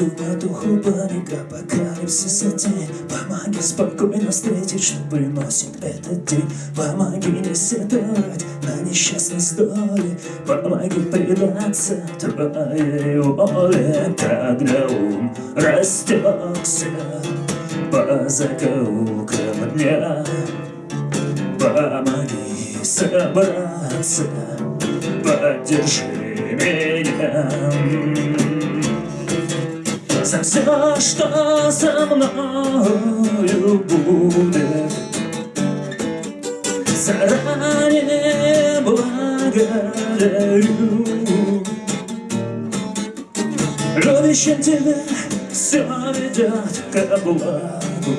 суматоху паника, апокалипсиса тень Помоги спокойно встретить, что приносит этот день. Помоги не сетовать на несчастность доли Помоги предаться твоей воле. Когда ум растекся по закоулкам дня. Помоги собраться, поддержи меня За все, что со мною будет. Заранее благодарю. Любящим тебя все ведет ко благу.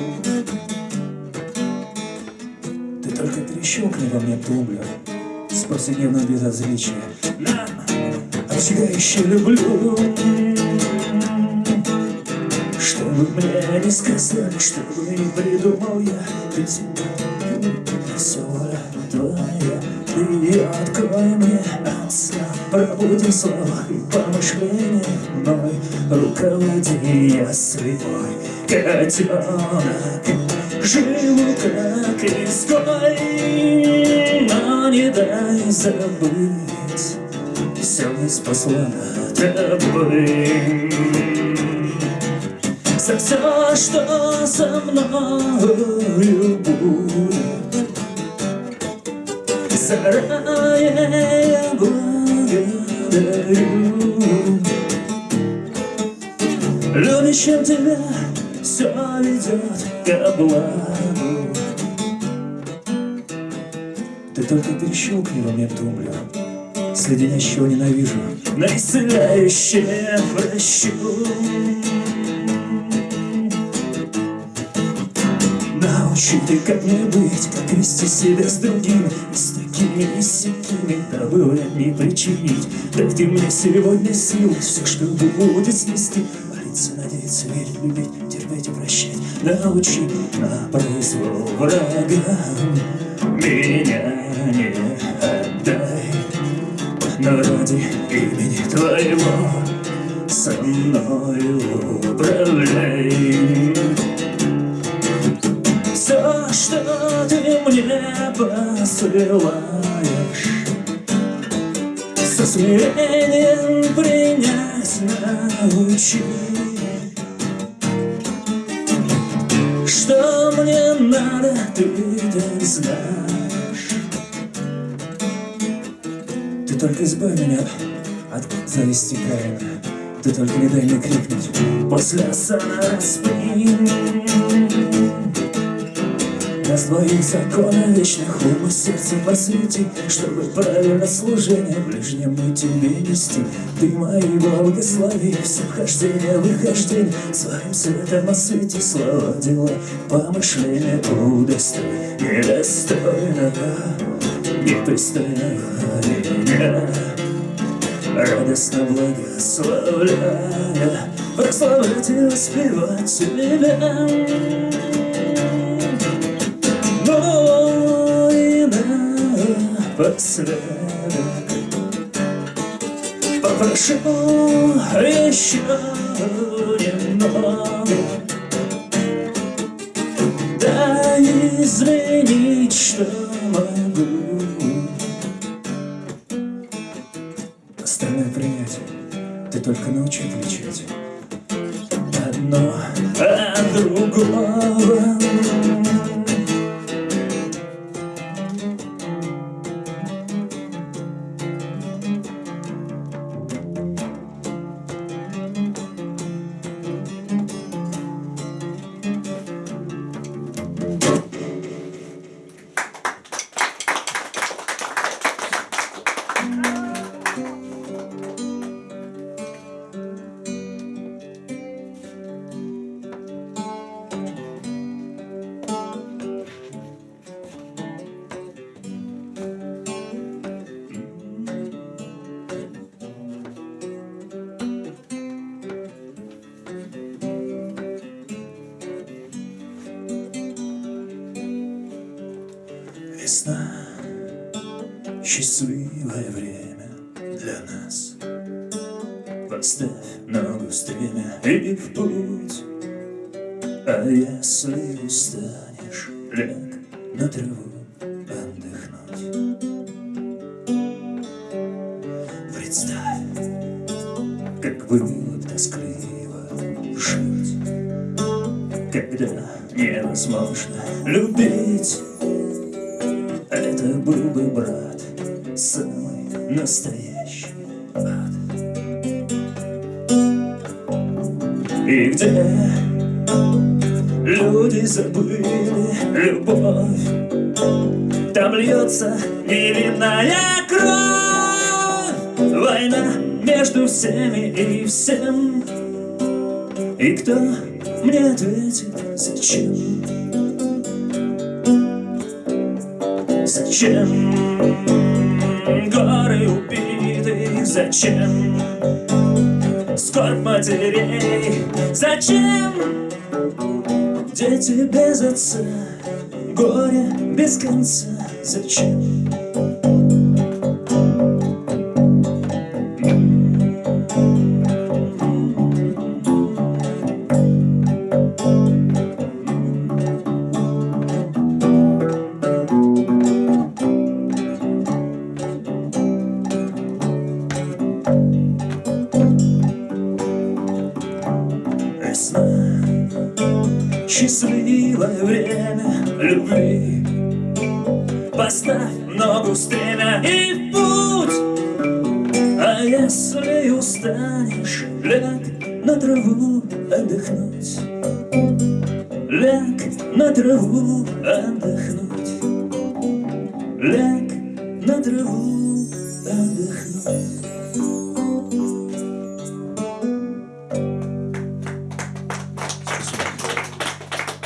Ты только перещелкни во мне тумблер С повседневным безразличием На, обжигающий люблю Чтобы мне не сказали, чтобы не придумал я. Ведь все воля твоя Ты открой мне от сна Пробуди слова и помышления мной Руководи я слепой котенок Живу как изгой Но не дай забыть. Все неспослано тобой За все, что со мною будет Заранее благодарю. Любящим тебя все ведет ко благу Ты только перещелкни во мне тумблер С леденящего ненавижу. На исцеляющее прощу Научи ты как мне быть, как вести себя с другими И с такими и сякими. Вред не причинить Дай ты мне сегодня силы, все, что будет снести Молиться, надеяться, верить, любить, терпеть и прощать. Научи на произвол врагам Меня не отдай. Но ради имени твоего Со мною управляй что ты мне посылаешь. Со смирением принять научи. Что мне надо, ты так знаешь. Ты только избавь меня от зависти Каина. Ты только не дай мне крикнуть. После сна спин Нас двоих закона вечных ум и сердце посвяти Чтобы правильно служение ближнему тебе нести. Ты мои благослови, все вхождение, выхождение Своим светом освети слова, дела, помышления Удостой недостойного, непристойного меня Радостно благословляя, прославлять и воспевать тебя напоследок Попрошу еще немного Дай изменить, что могу Остальное принять Ты только научи отличать Одно от другого Весна — счастливое время для нас. Поставь ногу стремя и в путь А если устанешь, Это был бы брат самый настоящий ад И где люди забыли любовь? Там льется невинная кровь. Война между всеми и всем. И кто мне ответит, зачем? Зачем горы убитых, зачем скорбь матерей? Зачем дети без отца, горе без конца? Зачем? Траву отдохнуть. Ляг на траву отдохнуть. Ляг на траву отдохнуть.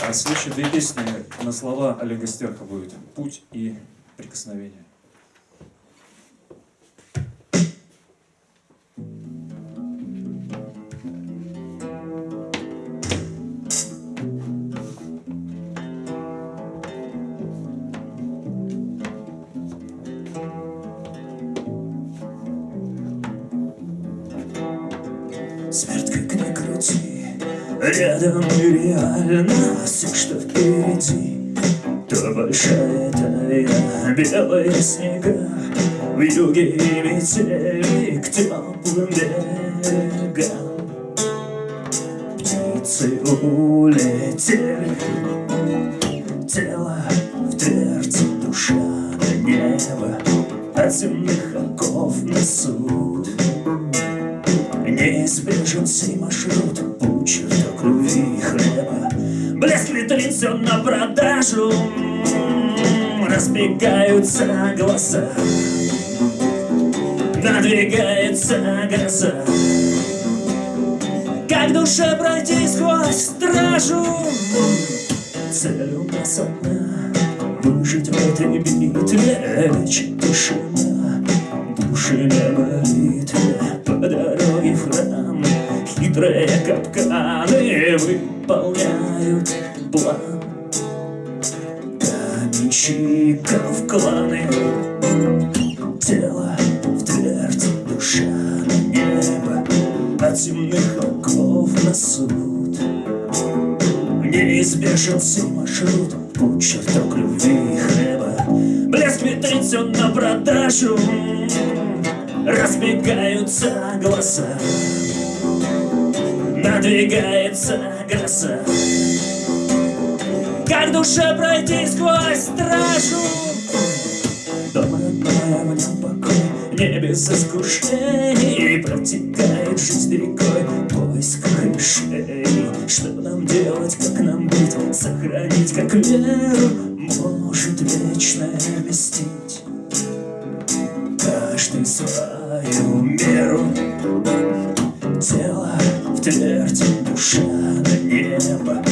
А следующие две песни на слова Олега Стерха будет «Путь» и «Прикосновение». Смерть как ни крути Рядом и реально Все, что впереди. То большая тайна Белые снега В юге и метели К теплым берегам. Птицы улетели Сей маршрут Путь чертог любви и хлеба. Витрин все на продажу Разбегаются глаза Надвигается гроза Как душе пройти сквозь стражу? Цель у нас одна Выжить в этой битве. Лечит тишина Души на Хитрые капканы Выполняют план. Каменщиков кланы. Тело в твердь Душа на небо. От земных оков на суд. Неизбежен сей маршрут. Путь чертог любви и хлеба. Блеск все на продажу. Разбегаются глаза Надвигается гроза. Как душе пройти сквозь стражу? Дом родной, в нем покой Не без искушений Протекает жизнь рекой Поиск клишей Что нам делать, как нам быть Сохранить как веру Может вечное вместить? Каждый свою меру Тело в твердь, душа небо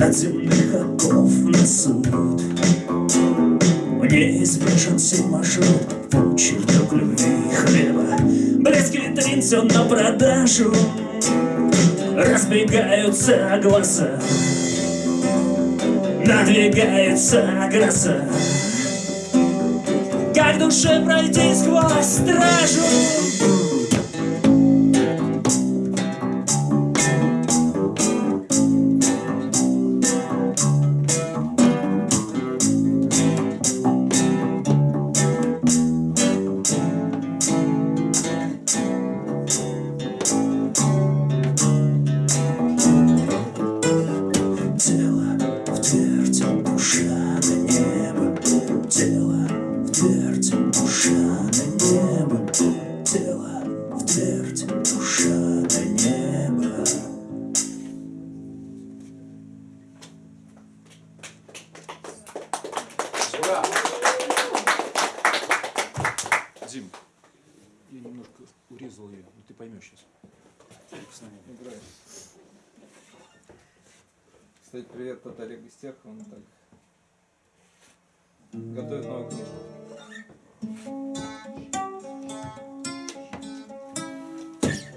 От земных оков на суд. Неизбежен сей маршрут Путь чертог любви и хлеба Блеск витрин все на продажу Разбегаются глаза Надвигается гроза. Как душе пройти сквозь стражу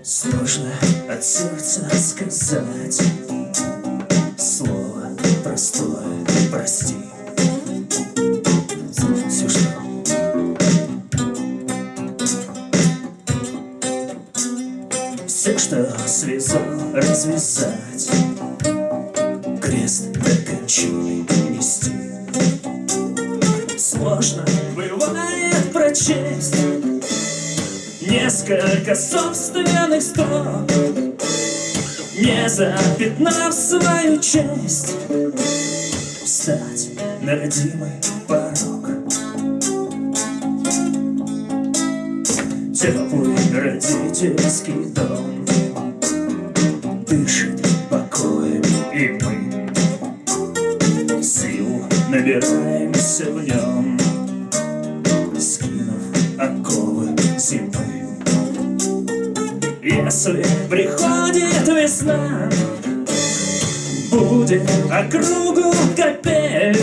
Сложно от сердца сказать. Слово простое, прости. Все, что Все, что связал, развязать. Крест до кончины нести. Сложно бывает прочесть. Несколько собственных запятнав свою честь. Встать на родимый порог. Теплый родительский дом. Дышит покоем и мы. Силу набираемся в нем Если приходит весна Будет округу капель.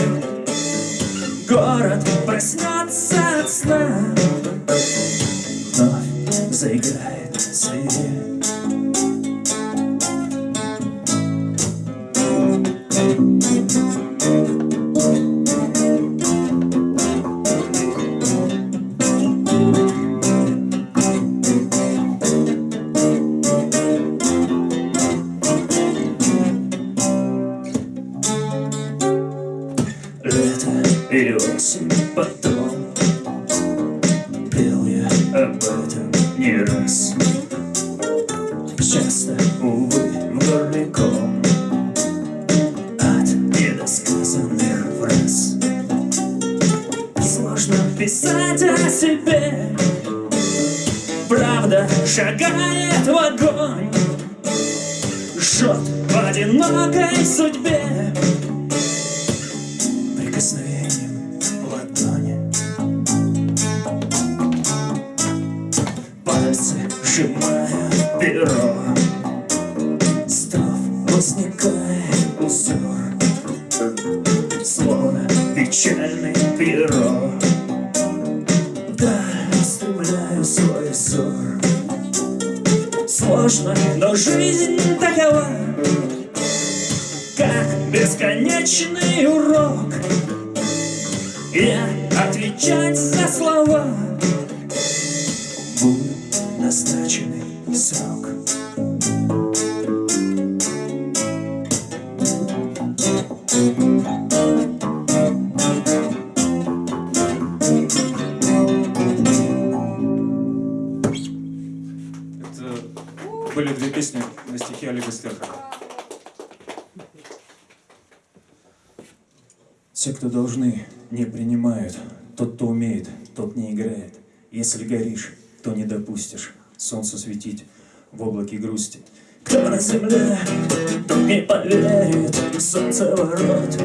Город проснется от сна Жжет в одинокой судьбе бесконечный урок. Я отвечать за слова. Буду назначенный срок Те, кто должны, не принимают. Тот, кто умеет, тот не играет. Если горишь, то не допустишь. Солнцу светить в облаке грусти. Кто на земле, тот не поверит. Солнце ворот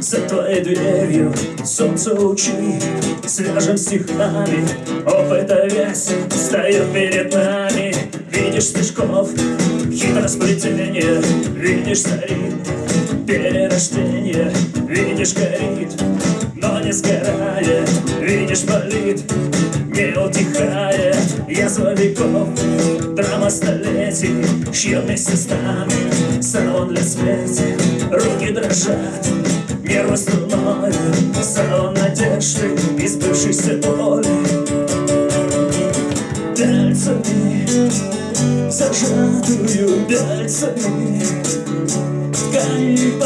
За твоей дверью. Солнце лучи Свяжем стихами. Опыта весь встает перед нами. Видишь стежков, хитросплетение Видишь царит перерождение Видишь горит, но не сгорает. Видишь болит, не утихает. Язва веков, драма столетий Шьет вместе с нами салон для смерти. Руки дрожат, нервы струной Салон надежды и сбывшейся боли. Пяльцами, зажатую пяльцами Ткань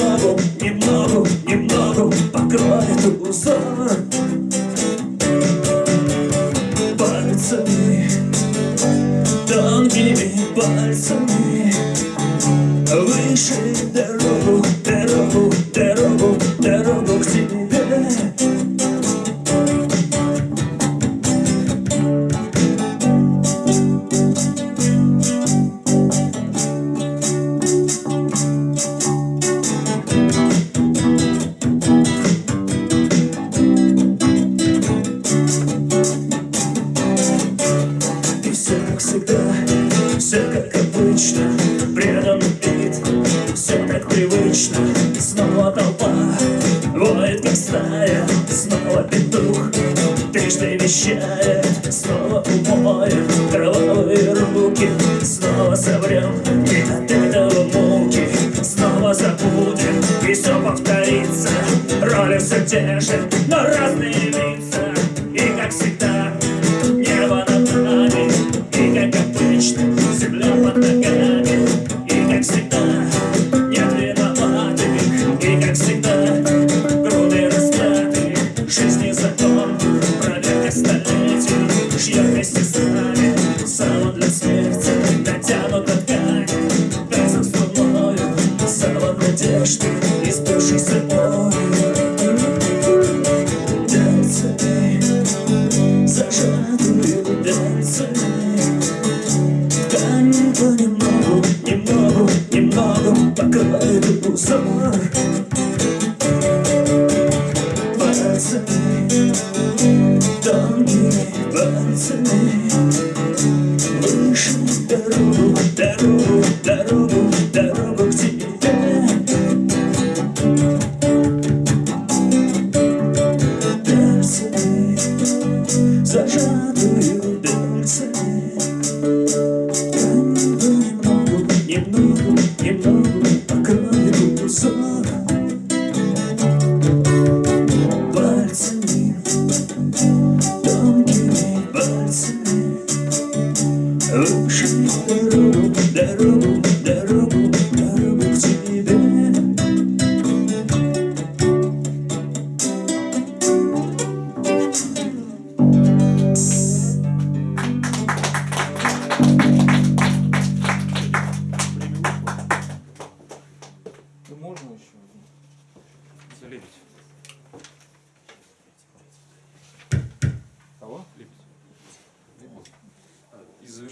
понемногу, немногу, немногу Покроет узор как привычно, снова толпа. Воет как стая, снова петух. Трижды вещает, снова умоет Кровавые руки, снова соврем И от этого муки снова забудем. И все повторится, роли все те же, но разные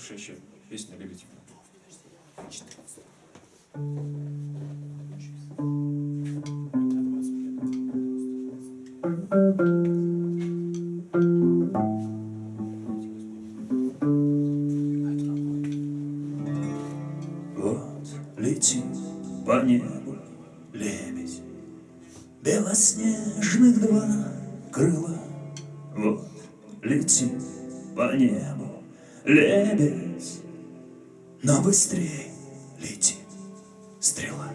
Шищев. Песня «Любите». 14. Быстрее летит стрела.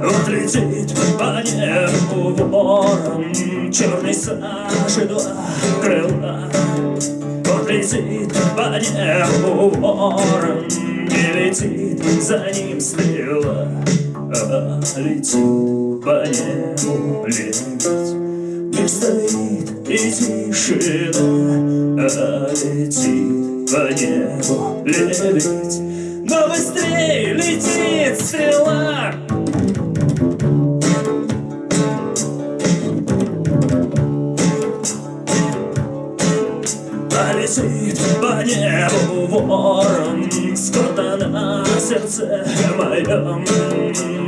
Вот летит по небу ворон Черный сажи два крыла. Вот летит по небу ворон И летит за ним стрела. А летит по небу лебедь Мир стоит и тишина А летит по небу лебедь. Но быстрее летит стрела Полетит по небу ворон. Скоро на сердце моем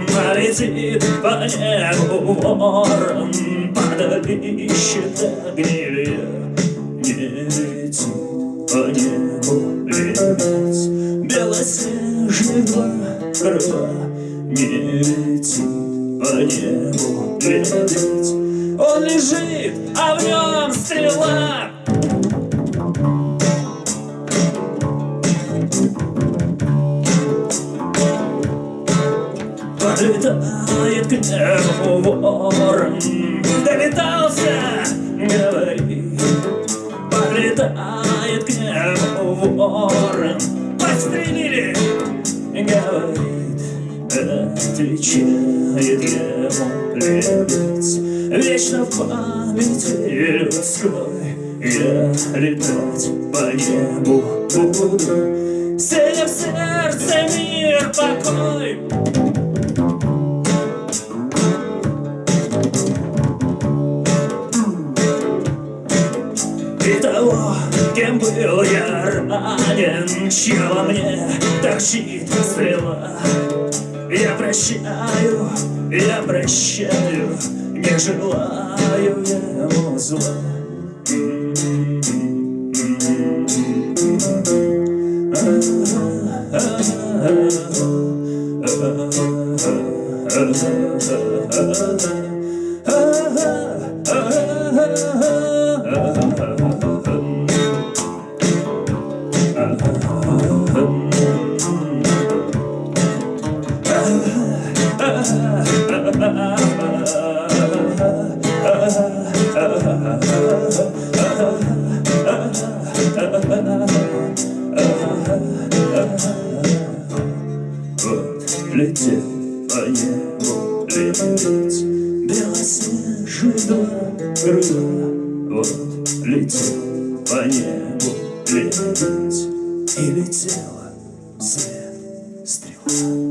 Полетит по небу ворон. Подальщит огневья Не летит по небу лебедь Белоснежных два крыла Не летит по небу лебедь Он лежит, а в нем стрела Подлетает к небу ворон. Долетался, говори Подлетает к небу ворон. Подстрелили, говорит Отвечает ему лебедь Вечно в памяти людской Я летать по небу буду. Сея в сердце мир покой И того, кем был я ранен Чья во мне торчит стрела Я прощаю, я прощаю Не желаю ему зла А-а-а. Вот летел по небу лететь Белоснежный дом крыла Вот летел по небу лететь И летела вслед стрела